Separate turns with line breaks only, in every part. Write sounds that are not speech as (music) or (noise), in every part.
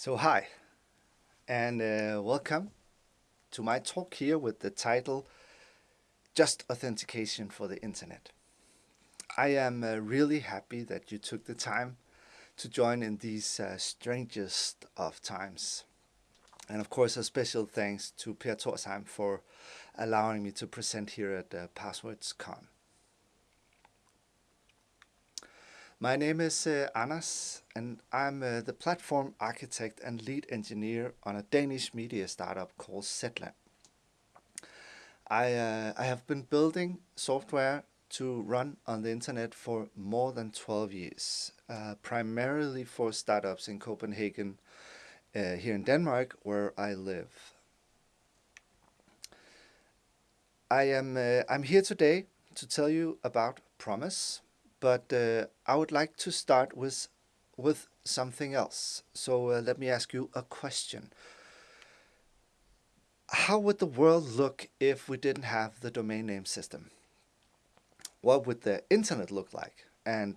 So hi, and uh, welcome to my talk here with the title Just Authentication for the Internet. I am uh, really happy that you took the time to join in these uh, strangest of times. And of course, a special thanks to Per Thorsheim for allowing me to present here at uh, PasswordsCon. My name is uh, Anders, and I'm uh, the platform architect and lead engineer on a Danish media startup called Zetland. I, uh, I have been building software to run on the internet for more than 12 years, uh, primarily for startups in Copenhagen, uh, here in Denmark, where I live. I am uh, I'm here today to tell you about Promise, but uh, I would like to start with with something else. So uh, let me ask you a question. How would the world look if we didn't have the domain name system? What would the internet look like? And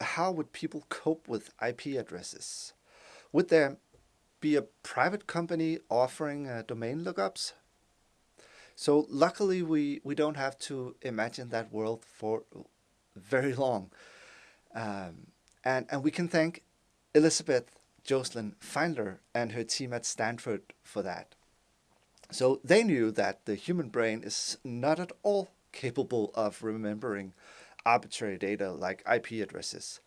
how would people cope with IP addresses? Would there be a private company offering uh, domain lookups? So luckily we, we don't have to imagine that world for very long. Um, and, and we can thank Elizabeth Jocelyn Feinler and her team at Stanford for that. So they knew that the human brain is not at all capable of remembering arbitrary data like IP addresses.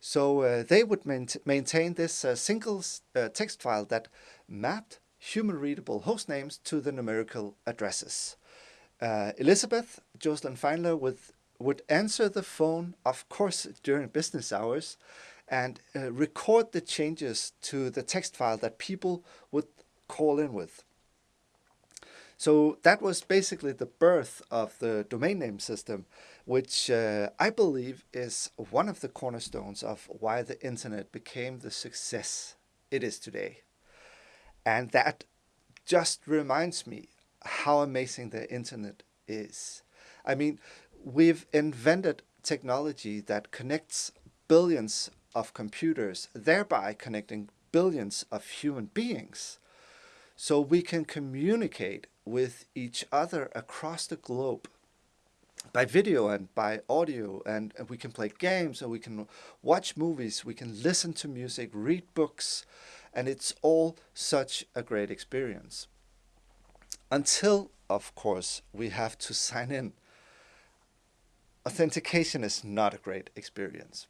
So uh, they would maintain this uh, single uh, text file that mapped human-readable host names to the numerical addresses. Uh, Elizabeth Jocelyn Feinler would would answer the phone, of course, during business hours, and uh, record the changes to the text file that people would call in with. So that was basically the birth of the domain name system, which uh, I believe is one of the cornerstones of why the internet became the success it is today. And that just reminds me how amazing the internet is. I mean, we've invented technology that connects billions of computers, thereby connecting billions of human beings. So we can communicate with each other across the globe by video and by audio and, and we can play games and we can watch movies, we can listen to music, read books, and it's all such a great experience. Until, of course, we have to sign in authentication is not a great experience.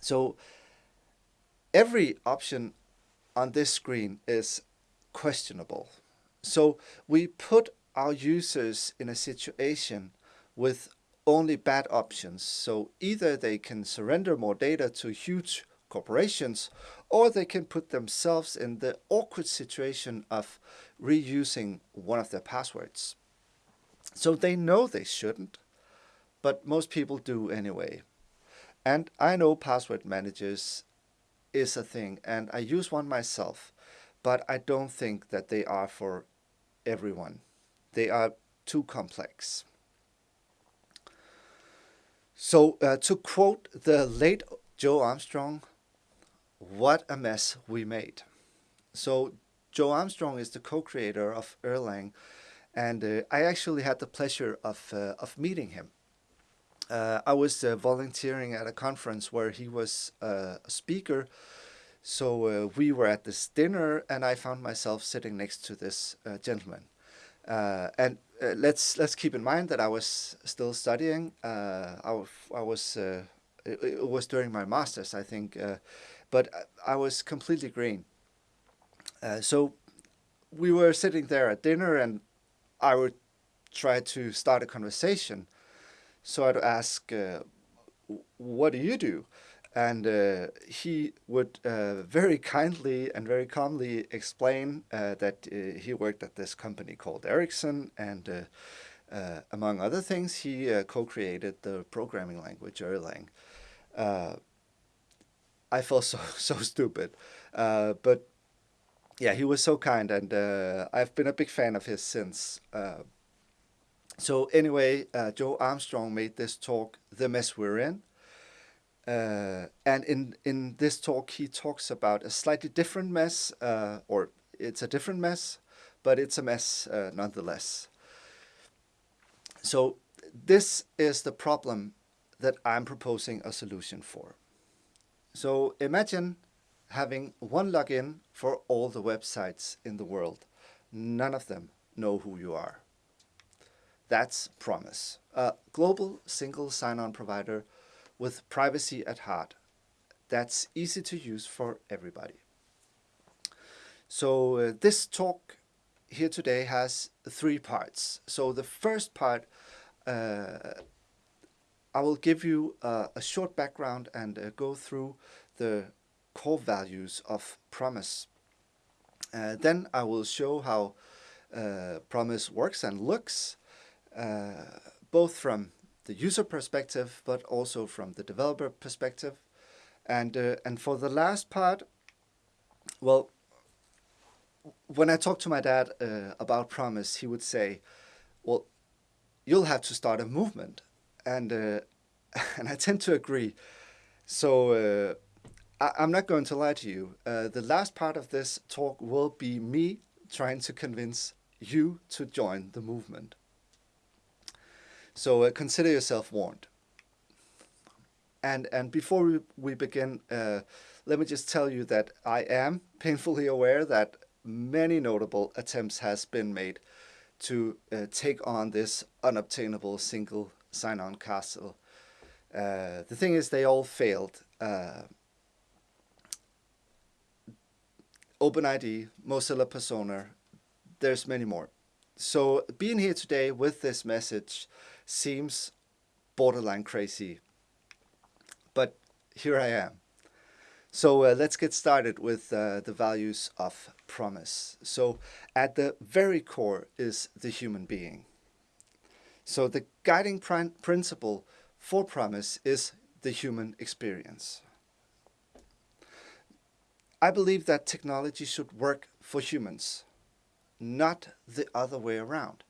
So every option on this screen is questionable. So we put our users in a situation with only bad options. So either they can surrender more data to huge corporations or they can put themselves in the awkward situation of reusing one of their passwords. So they know they shouldn't, but most people do anyway. And I know password managers is a thing, and I use one myself, but I don't think that they are for everyone. They are too complex. So uh, to quote the late Joe Armstrong, what a mess we made. So Joe Armstrong is the co-creator of Erlang, and uh, I actually had the pleasure of, uh, of meeting him uh, I was uh, volunteering at a conference where he was uh, a speaker. So uh, we were at this dinner, and I found myself sitting next to this uh, gentleman. Uh, and let's let's keep in mind that I was still studying. I, I was it, it, was during my masters, I think, but I was completely green. so we were sitting there at dinner, and I would try to start a conversation so I'd ask, uh, what do you do? And uh, he would uh, very kindly and very calmly explain uh, that uh, he worked at this company called Ericsson and uh, among other things, he co-created the programming language Erlang. I felt so, (laughs) so stupid, but yeah, he was so kind and I've been a big fan of his since so anyway, uh, Joe Armstrong made this talk, The Mess We're In. Uh, and in, in this talk, he talks about a slightly different mess, uh, or it's a different mess, but it's a mess uh, nonetheless. So this is the problem that I'm proposing a solution for. So imagine having one login for all the websites in the world. None of them know who you are. That's Promise, a global single sign-on provider with privacy at heart. That's easy to use for everybody. So uh, this talk here today has three parts. So the first part, uh, I will give you a short background and uh, go through the core values of Promise. Uh, then I will show how uh, Promise works and looks, both from the user perspective, but also from the developer perspective. And, uh, and for the last part, well, when I talked to my dad uh, about Promise, he would say, well, you'll have to start a movement. And, uh, (laughs) and I tend to agree. So uh, I, am not going to lie to you. Uh, the last part of this talk will be me trying to convince you to join the movement. So uh, consider yourself warned. And, and before we, we begin, uh, let me just tell you that I am (laughs) painfully aware that many notable attempts has been made to uh, take on this unobtainable single sign-on castle. Uh, the thing is, they all failed. Uh, OpenID, Mozilla Persona, there's many more. So being here today with this message seems borderline crazy, but here I am. So uh, let's get started with uh, the values of promise. So at the very core is the human being. So the guiding pr principle for promise is the human experience. I believe that technology should work for humans, not the other way around.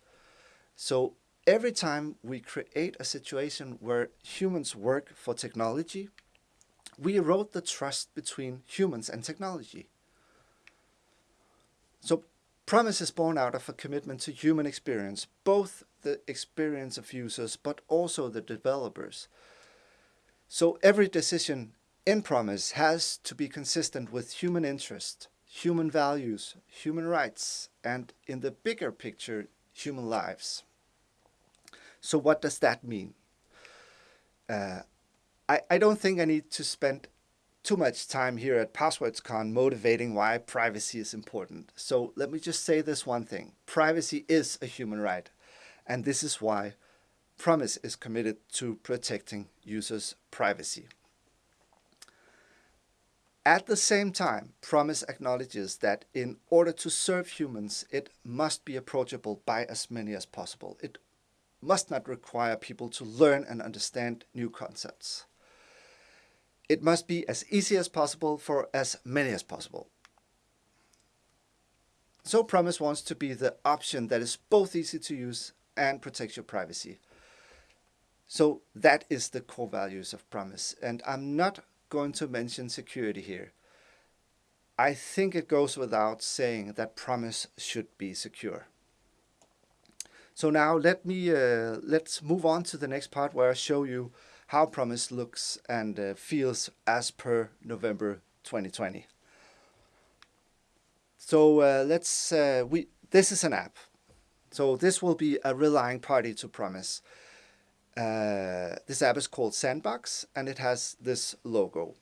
So every time we create a situation where humans work for technology, we erode the trust between humans and technology. So Promise is born out of a commitment to human experience, both the experience of users, but also the developers. So every decision in Promise has to be consistent with human interest, human values, human rights, and in the bigger picture, human lives. So what does that mean? Uh, I, I don't think I need to spend too much time here at PasswordsCon motivating why privacy is important. So let me just say this one thing. Privacy is a human right. And this is why Promise is committed to protecting users' privacy. At the same time, Promise acknowledges that in order to serve humans, it must be approachable by as many as possible. It must not require people to learn and understand new concepts. It must be as easy as possible for as many as possible. So Promise wants to be the option that is both easy to use and protects your privacy. So that is the core values of Promise. And I'm not going to mention security here. I think it goes without saying that Promise should be secure. So now let me uh, let's move on to the next part where I show you how Promise looks and uh, feels as per November 2020. So uh, let's uh, we this is an app. So this will be a relying party to Promise. Uh, this app is called Sandbox and it has this logo.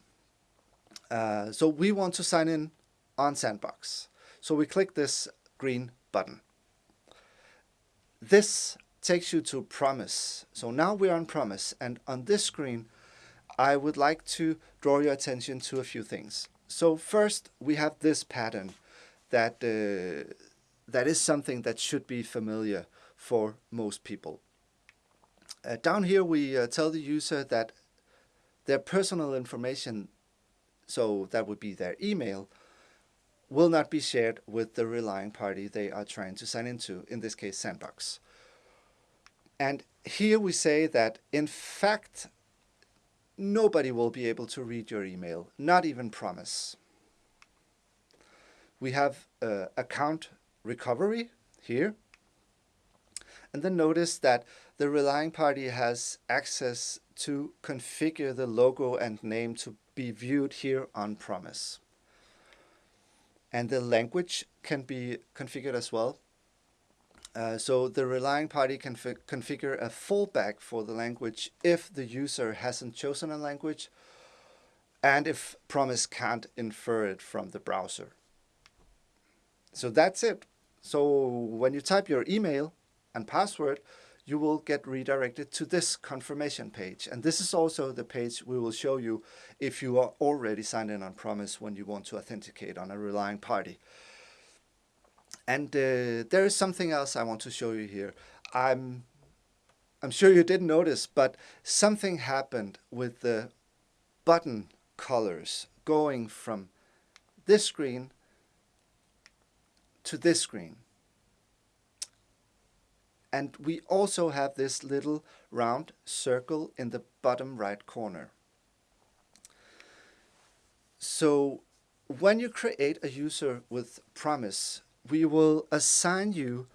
Uh, so we want to sign in on Sandbox. So we click this green button. This takes you to Promise. So now we're on Promise and on this screen I would like to draw your attention to a few things. So first we have this pattern that uh, that is something that should be familiar for most people. Uh, down here we uh, tell the user that their personal information, so that would be their email, will not be shared with the relying party they are trying to sign into, in this case Sandbox. And here we say that in fact, nobody will be able to read your email, not even Promise. We have uh, account recovery here. And then notice that the relying party has access to configure the logo and name to be viewed here on Promise. And the language can be configured as well. Uh, so the relying party can configure a fallback for the language if the user hasn't chosen a language and if Promise can't infer it from the browser. So that's it. So when you type your email and password, you will get redirected to this confirmation page. And this is also the page we will show you if you are already signed in on Promise when you want to authenticate on a relying party. And uh, there is something else I want to show you here. I'm, I'm sure you didn't notice, but something happened with the button colors going from this screen to this screen. And we also have this little round circle in the bottom right corner. So when you create a user with promise, we will assign you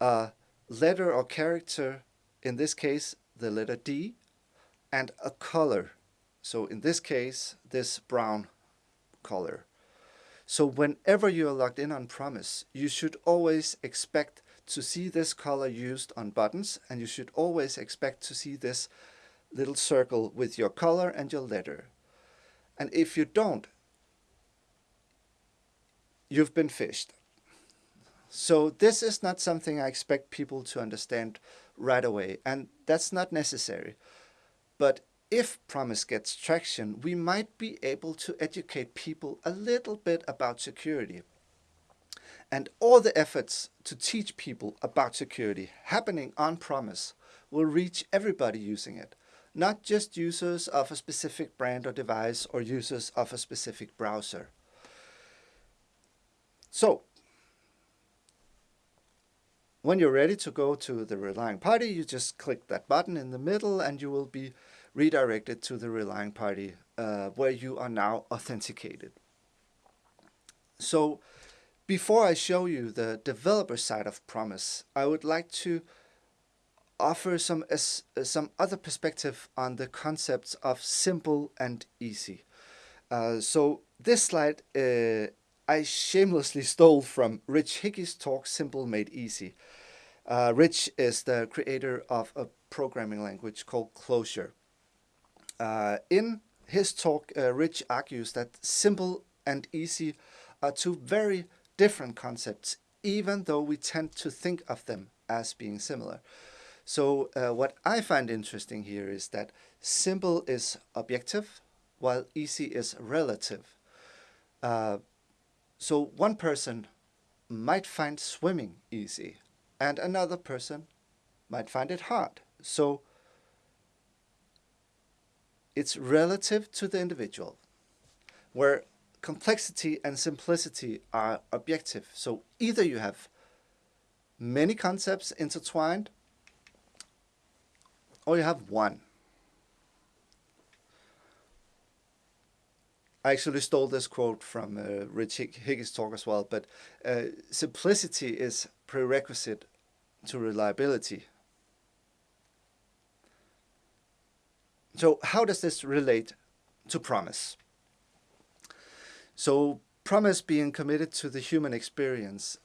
a letter or character, in this case, the letter D, and a color. So in this case, this brown color. So whenever you are logged in on Promise, you should always expect to see this color used on buttons and you should always expect to see this little circle with your color and your letter. And if you don't, you've been phished. So this is not something I expect people to understand right away and that's not necessary. But if Promise gets traction, we might be able to educate people a little bit about security. And all the efforts to teach people about security happening on Promise will reach everybody using it, not just users of a specific brand or device or users of a specific browser. So, when you're ready to go to the relying party, you just click that button in the middle and you will be redirected to the relying party uh, where you are now authenticated. So before I show you the developer side of Promise, I would like to offer some, uh, some other perspective on the concepts of simple and easy. Uh, so this slide uh, I shamelessly stole from Rich Hickey's talk, Simple Made Easy. Uh, Rich is the creator of a programming language called Clojure. Uh, in his talk, Rich argues that simple and easy are two very different concepts, even though we tend to think of them as being similar. So uh, what I find interesting here is that simple is objective, while easy is relative. Uh, so one person might find swimming easy, and another person might find it hard. So it's relative to the individual, where complexity and simplicity are objective. So either you have many concepts intertwined, or you have one. I actually stole this quote from uh, Rich Hickey's talk as well, but uh, simplicity is prerequisite to reliability. So how does this relate to promise? So promise being committed to the human experience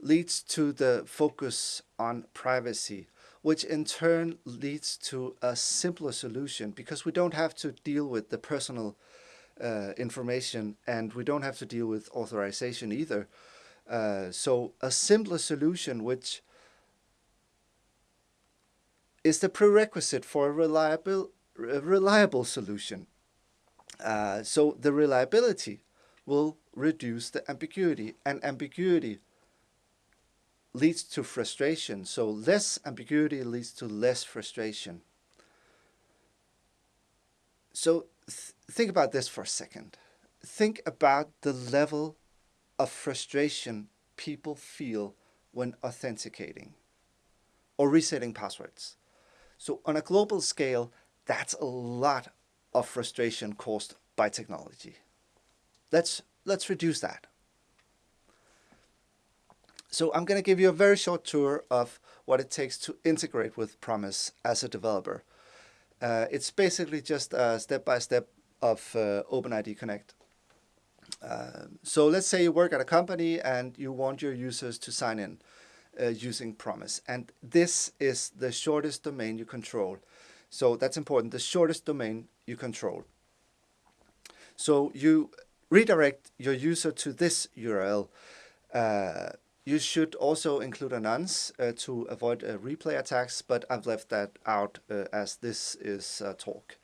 leads to the focus on privacy, which in turn leads to a simpler solution because we don't have to deal with the personal uh, information and we don't have to deal with authorization either. Uh, so a simpler solution which is the prerequisite for a reliable reliable solution. Uh, so the reliability will reduce the ambiguity and ambiguity leads to frustration. So less ambiguity leads to less frustration. So th think about this for a second. Think about the level of frustration people feel when authenticating or resetting passwords. So on a global scale, that's a lot of frustration caused by technology. Let's, let's reduce that. So I'm going to give you a very short tour of what it takes to integrate with Promise as a developer. Uh, it's basically just a step-by-step -step of uh, OpenID Connect. Uh, so let's say you work at a company and you want your users to sign in uh, using Promise. And this is the shortest domain you control. So that's important, the shortest domain you control. So you redirect your user to this URL. Uh, you should also include a nonce uh, to avoid uh, replay attacks, but I've left that out uh, as this is a talk.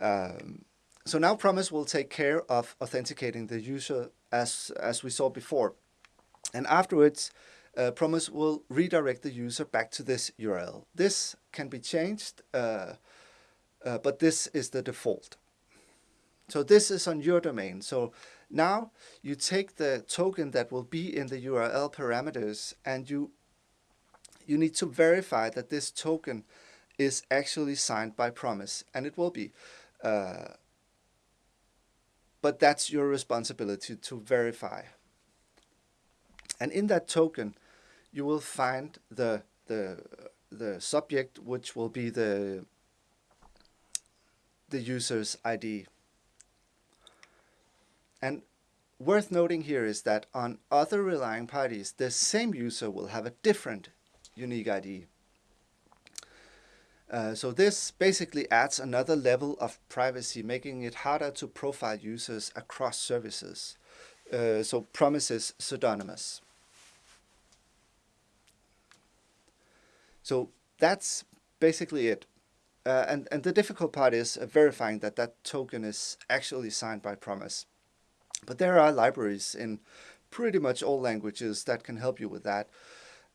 Um, so now Promise will take care of authenticating the user as, as we saw before. And afterwards, uh, Promise will redirect the user back to this URL. This can be changed, uh, uh, but this is the default. So this is on your domain. So now you take the token that will be in the URL parameters and you you need to verify that this token is actually signed by Promise, and it will be. Uh, but that's your responsibility to verify. And in that token, you will find the the the subject, which will be the the user's ID. And worth noting here is that on other relying parties, the same user will have a different unique ID. Uh, so this basically adds another level of privacy, making it harder to profile users across services. Uh, so promises pseudonymous. So that's basically it. Uh, and, and the difficult part is verifying that that token is actually signed by Promise. But there are libraries in pretty much all languages that can help you with that.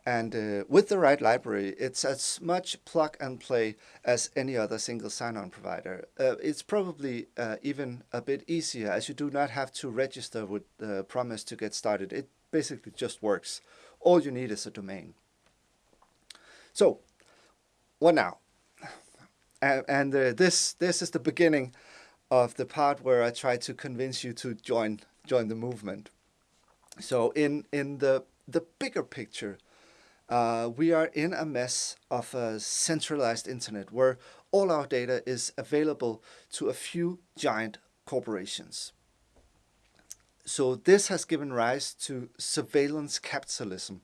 And uh, with the right library, it's as much plug and play as any other single sign-on provider. Uh, it's probably uh, even a bit easier as you do not have to register with the Promise to get started. It basically just works. All you need is a domain. So, what now? (sighs) And, and uh, this this is the beginning of the part where I try to convince you to join join the movement. So in in the the bigger picture, uh, we are in a mess of a centralized internet where all our data is available to a few giant corporations. So this has given rise to surveillance capitalism,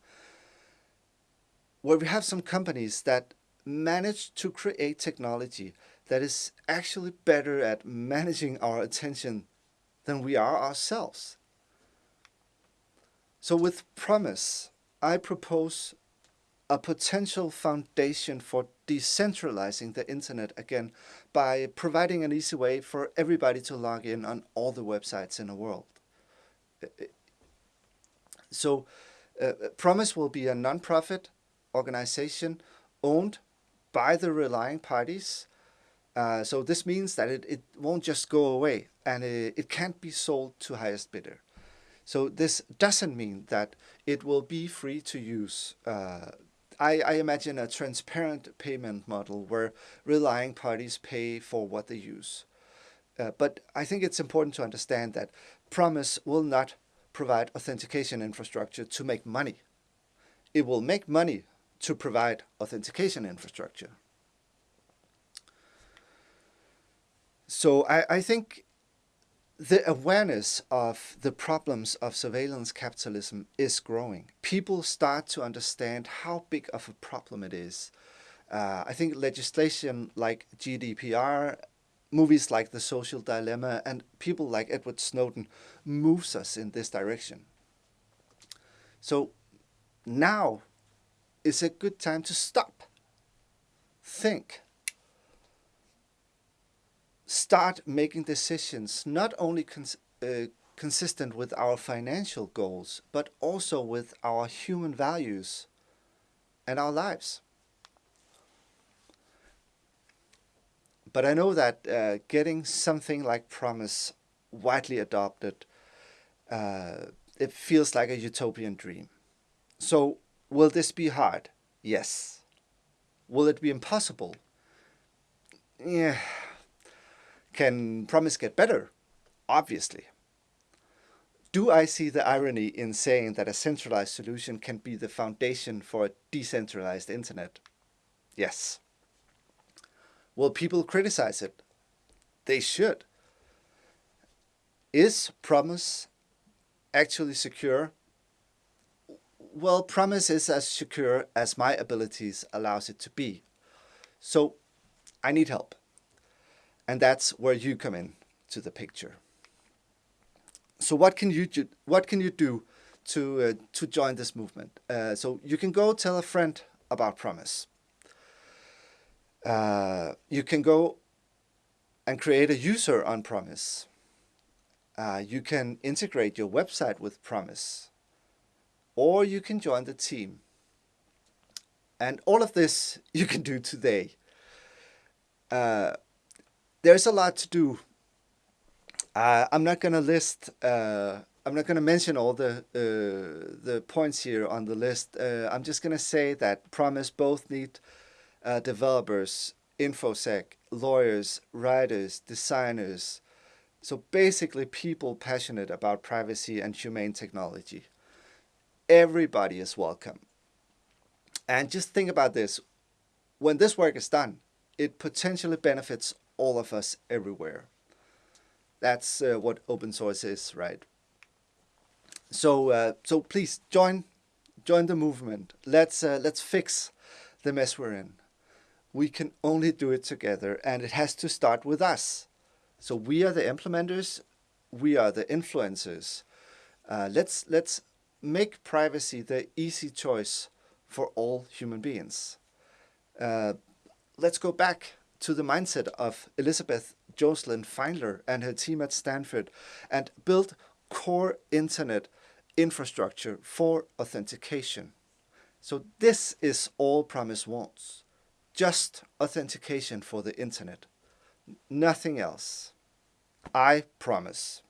where we have some companies that manage to create technology that is actually better at managing our attention than we are ourselves. So with Promise, I propose a potential foundation for decentralizing the internet again by providing an easy way for everybody to log in on all the websites in the world. So uh, Promise will be a non-profit organization owned by the relying parties uh, so this means that it, it won't just go away and it, it can't be sold to highest bidder. So this doesn't mean that it will be free to use. Uh, I, I imagine a transparent payment model where relying parties pay for what they use. Uh, but I think it's important to understand that Promise will not provide authentication infrastructure to make money. It will make money to provide authentication infrastructure. So I, I think the awareness of the problems of surveillance capitalism is growing. People start to understand how big of a problem it is. Uh, I think legislation like GDPR, movies like The Social Dilemma, and people like Edward Snowden moves us in this direction. So now is a good time to stop, think, start making decisions not only cons uh, consistent with our financial goals, but also with our human values and our lives. But I know that uh, getting something like Promise widely adopted, uh, it feels like a utopian dream. So will this be hard? Yes. Will it be impossible? Yeah, Can Promise get better? Obviously. Do I see the irony in saying that a centralized solution can be the foundation for a decentralized internet? Yes. Will people criticize it? They should. Is Promise actually secure? Well, Promise is as secure as my abilities allows it to be. So I need help. And that's where you come in to the picture. So what can you do, what can you do to uh, to join this movement? Uh, so you can go tell a friend about Promise. Uh, you can go and create a user on Promise. Uh, you can integrate your website with Promise, or you can join the team. And all of this you can do today. Uh, there's a lot to do uh, I'm not going to list. Uh, I'm not going to mention all the uh, the points here on the list. Uh, I'm just going to say that Promise both need uh, developers, infosec, lawyers, writers, designers. So basically, people passionate about privacy and humane technology. Everybody is welcome. And just think about this: when this work is done, it potentially benefits all of us everywhere. That's uh, what open source is, right? So uh, so please join join the movement. Let's uh, let's fix the mess we're in. We can only do it together, and it has to start with us. So we are the implementers. We are the influencers. Uh, let's let's make privacy the easy choice for all human beings. Uh, let's go back to the mindset of Elizabeth Jocelyn Feinler and her team at Stanford and build core internet infrastructure for authentication. So this is all Promise wants. Just authentication for the internet. Nothing else. I promise.